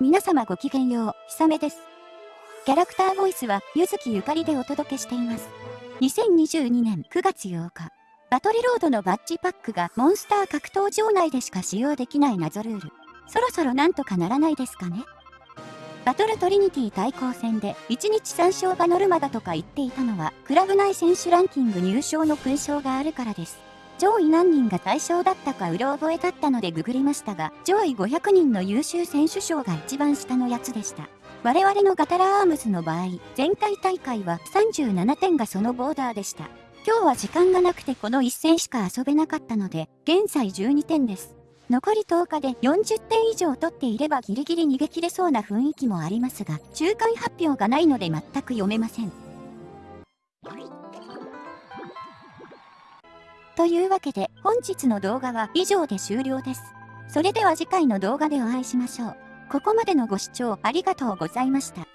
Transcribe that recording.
皆様ごきげんよう、ひさめです。キャラクターボイスは、ゆずきゆかりでお届けしています。2022年9月8日、バトルロードのバッジパックがモンスター格闘場内でしか使用できない謎ルール。そろそろなんとかならないですかねバトルトリニティ対抗戦で1日3勝がノルマだとか言っていたのは、クラブ内選手ランキング入賞の勲章があるからです。上位何人が対象だったかうろ覚えだったのでググりましたが、上位500人の優秀選手賞が一番下のやつでした。我々のガタラアームズの場合、前回大会は37点がそのボーダーでした。今日は時間がなくてこの1戦しか遊べなかったので、現在12点です。残り10日で40点以上取っていればギリギリ逃げ切れそうな雰囲気もありますが、中間発表がないので全く読めません。というわけで本日の動画は以上で終了です。それでは次回の動画でお会いしましょう。ここまでのご視聴ありがとうございました。